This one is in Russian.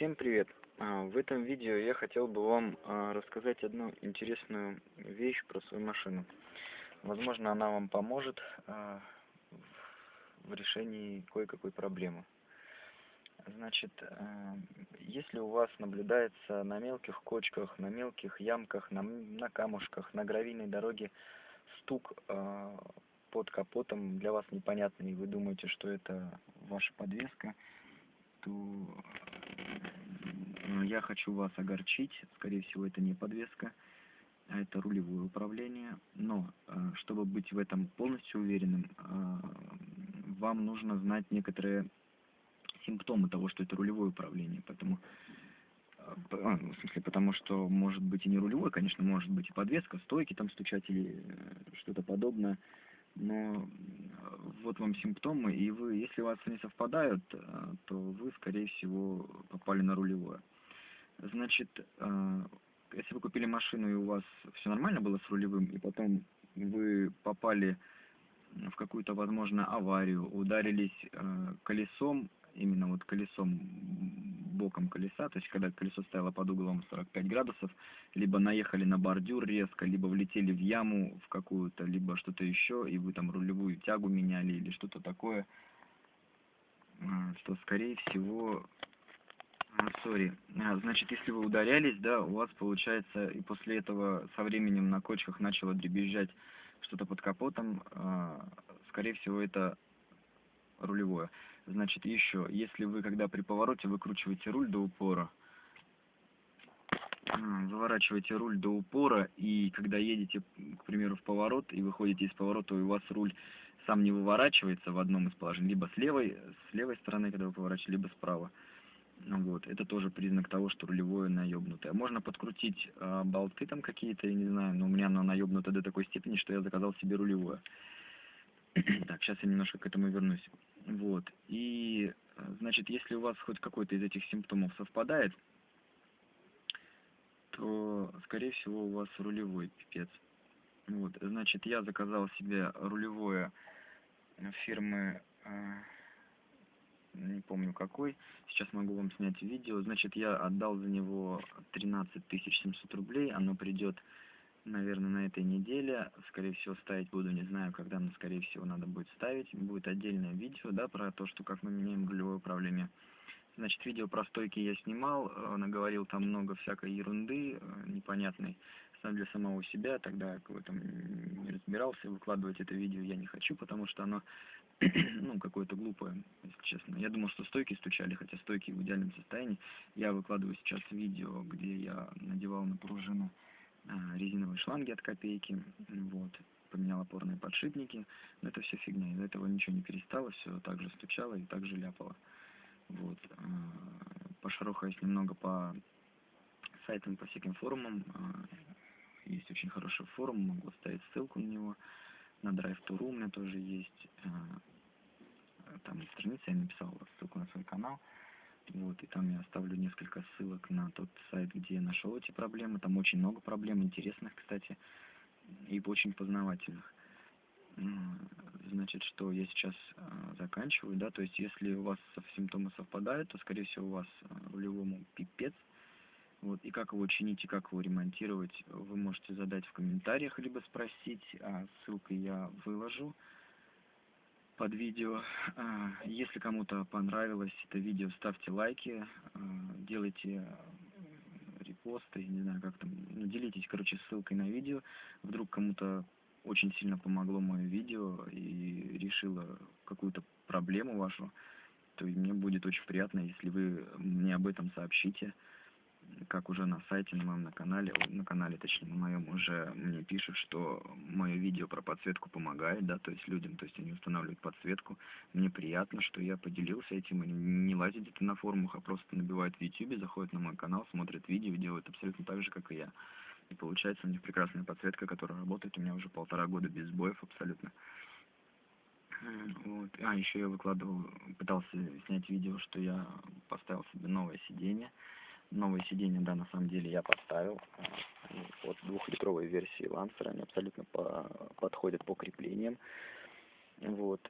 Всем привет! А, в этом видео я хотел бы вам а, рассказать одну интересную вещь про свою машину. Возможно, она вам поможет а, в решении кое-какой проблемы. Значит, если у вас наблюдается на мелких кочках, на мелких ямках, на, камушках, на гравийной дороге стук под капотом для вас непонятный, и вы думаете, что это ваша подвеска, то я хочу вас огорчить, скорее всего, это не подвеска, а это рулевое управление. Но, э, чтобы быть в этом полностью уверенным, э, вам нужно знать некоторые симптомы того, что это рулевое управление. Поэтому, э, а, в смысле, потому что может быть и не рулевое, конечно, может быть и подвеска, стойки там стучать или что-то подобное. Но вот вам симптомы, и вы, если у вас они совпадают, то вы, скорее всего, попали на рулевое. Значит, э, если вы купили машину и у вас все нормально было с рулевым, и потом вы попали в какую-то, возможно, аварию, ударились э, колесом, именно вот колесом, боком колеса, то есть когда колесо стояло под углом 45 градусов, либо наехали на бордюр резко, либо влетели в яму в какую-то, либо что-то еще, и вы там рулевую тягу меняли или что-то такое, э, то, скорее всего, сори. А, значит, если вы ударялись, да, у вас получается, и после этого со временем на кочках начало дребезжать что-то под капотом, а, скорее всего, это рулевое. Значит, еще, если вы, когда при повороте выкручиваете руль до упора, заворачиваете руль до упора, и когда едете, к примеру, в поворот, и выходите из поворота, и у вас руль сам не выворачивается в одном из положений, либо с левой, с левой стороны, когда вы поворачиваете, либо справа, вот, это тоже признак того, что рулевое наебнутое. Можно подкрутить э, болты там какие-то, я не знаю, но у меня оно наебнуто до такой степени, что я заказал себе рулевое. Сейчас я немножко к этому вернусь. Вот, и, значит, если у вас хоть какой-то из этих симптомов совпадает, то, скорее всего, у вас рулевой пипец. Вот, значит, я заказал себе рулевое фирмы... Э, не помню какой. Сейчас могу вам снять видео. Значит, я отдал за него 13 700 рублей. Оно придет, наверное, на этой неделе. Скорее всего, ставить буду, не знаю, когда, но, скорее всего, надо будет ставить. Будет отдельное видео, да, про то, что как мы меняем рулевое управление. Значит, видео про стойки я снимал, наговорил там много всякой ерунды э, непонятной для самого себя, тогда в этом не разбирался, выкладывать это видео я не хочу, потому что оно, ну, какое-то глупое, если честно. Я думал, что стойки стучали, хотя стойки в идеальном состоянии. Я выкладываю сейчас видео, где я надевал на пружину резиновые шланги от копейки, вот, поменял опорные подшипники, но это все фигня, из-за этого ничего не перестало, все так же стучало и так же ляпало. Вот, а, пошарохаясь немного по сайтам, по всяким форумам, а, есть очень хороший форум, могу оставить ссылку на него. На Drive2Ru у меня тоже есть. Там страница, я написал ссылку на свой канал. Вот, и там я оставлю несколько ссылок на тот сайт, где я нашел эти проблемы. Там очень много проблем, интересных, кстати, и очень познавательных. Значит, что я сейчас э, заканчиваю, да, то есть если у вас симптомы совпадают, то, скорее всего, у вас э, рулевому пипец, вот, и как его чинить, и как его ремонтировать, вы можете задать в комментариях, либо спросить, а ссылкой я выложу под видео. А, если кому-то понравилось это видео, ставьте лайки, а, делайте репосты, не знаю, как там, ну, делитесь, короче, ссылкой на видео. Вдруг кому-то очень сильно помогло мое видео и решило какую-то проблему вашу, то мне будет очень приятно, если вы мне об этом сообщите как уже на сайте, на моем на канале, на канале, точнее, на моем уже мне пишут, что мое видео про подсветку помогает, да, то есть людям, то есть они устанавливают подсветку. Мне приятно, что я поделился этим, они не лазят где-то на форумах, а просто набивают в YouTube, заходят на мой канал, смотрят видео, делают абсолютно так же, как и я. И получается у них прекрасная подсветка, которая работает у меня уже полтора года без сбоев абсолютно. Вот. А, еще я выкладывал, пытался снять видео, что я поставил себе новое сиденье новые сиденья, да, на самом деле я поставил. Вот двухлитровой версии Lancer, они абсолютно по, подходят по креплениям. Вот.